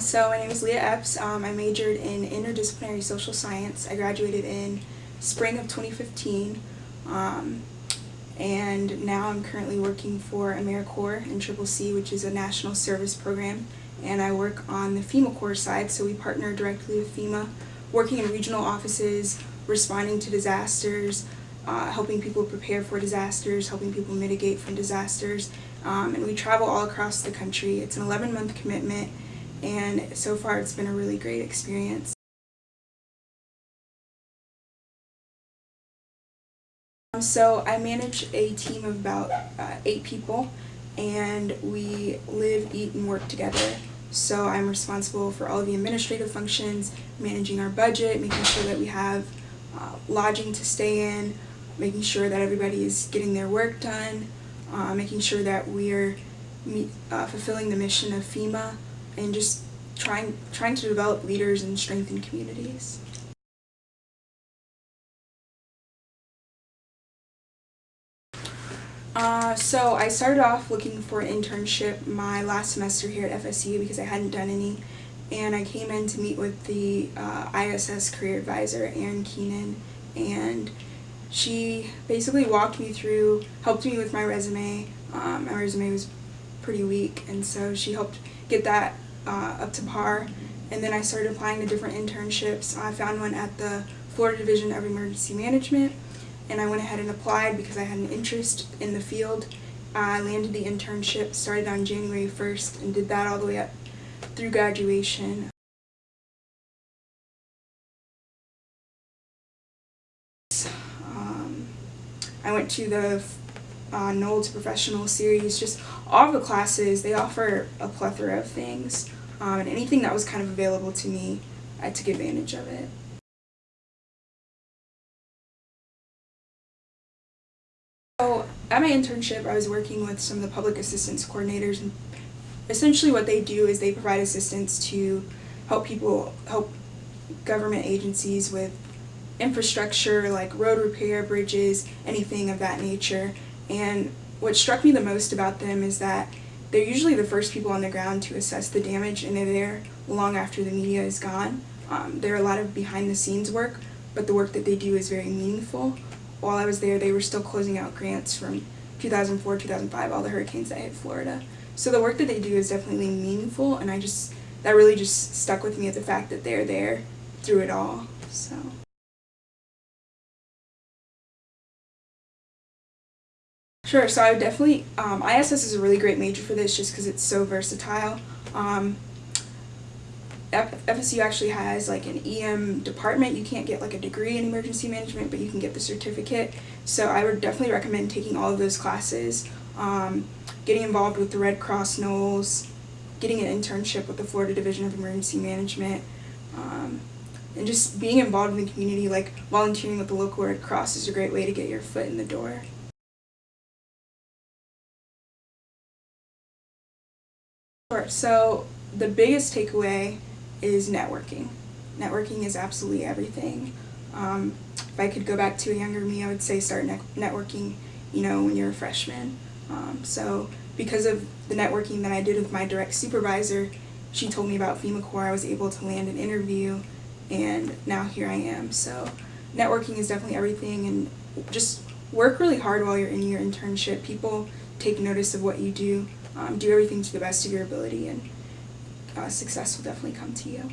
So my name is Leah Epps. Um, I majored in interdisciplinary social science. I graduated in spring of 2015. Um, and now I'm currently working for AmeriCorps in Triple C, which is a national service program. And I work on the FEMA Corps side, so we partner directly with FEMA, working in regional offices, responding to disasters, uh, helping people prepare for disasters, helping people mitigate from disasters. Um, and we travel all across the country. It's an 11 month commitment and so far it's been a really great experience. So I manage a team of about uh, eight people and we live, eat, and work together. So I'm responsible for all of the administrative functions, managing our budget, making sure that we have uh, lodging to stay in, making sure that everybody is getting their work done, uh, making sure that we're uh, fulfilling the mission of FEMA, and just trying trying to develop leaders and strengthen communities. Uh, so I started off looking for an internship my last semester here at FSU because I hadn't done any and I came in to meet with the uh, ISS career advisor Erin Keenan and she basically walked me through, helped me with my resume. Um, my resume was pretty weak and so she helped get that uh, up to par and then I started applying to different internships. I found one at the Florida Division of Emergency Management and I went ahead and applied because I had an interest in the field. I landed the internship, started on January 1st and did that all the way up through graduation. Um, I went to the uh, Nole Professional series, just all the classes, they offer a plethora of things. Um, and anything that was kind of available to me, I took advantage of it. So at my internship, I was working with some of the public assistance coordinators. and Essentially what they do is they provide assistance to help people, help government agencies with infrastructure like road repair, bridges, anything of that nature. And what struck me the most about them is that they're usually the first people on the ground to assess the damage and they're there long after the media is gone. Um, there are a lot of behind the scenes work, but the work that they do is very meaningful. While I was there, they were still closing out grants from 2004, 2005, all the hurricanes that hit Florida. So the work that they do is definitely meaningful and I just, that really just stuck with me at the fact that they're there through it all, so. Sure, so I would definitely, um, ISS is a really great major for this just because it's so versatile. Um, FSU actually has like an EM department. You can't get like a degree in emergency management, but you can get the certificate. So I would definitely recommend taking all of those classes, um, getting involved with the Red Cross Noles, getting an internship with the Florida Division of Emergency Management, um, and just being involved in the community, like volunteering with the local Red Cross is a great way to get your foot in the door. So the biggest takeaway is networking. Networking is absolutely everything. Um, if I could go back to a younger me, I would say start ne networking, you know, when you're a freshman. Um, so because of the networking that I did with my direct supervisor, she told me about FEMA Corps, I was able to land an interview, and now here I am. So networking is definitely everything, and just work really hard while you're in your internship. People take notice of what you do um, do everything to the best of your ability and uh, success will definitely come to you.